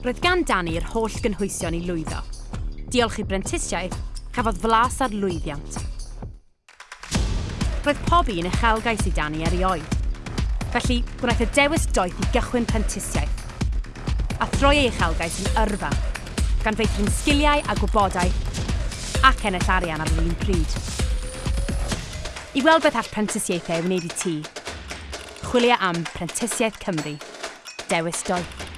Roedd gan Dani'r holl gynhwysion i lwyddo. Diolch i brentisiaeth, cafodd flas ar lwyddiant. Roedd pob un uchelgais i Dani erioed. Felly, gwnaeth y dewis doeth i gychwyn prentisiaeth. A throi ei uchelgais yn yrfa, gan feithrin sgiliau a gwybodaeth ac ennill arian ar yr un pryd. I weld beth all prentisiaethau wneud i ti, chwilio am Prentisiaeth Cymru. Dewis doeth.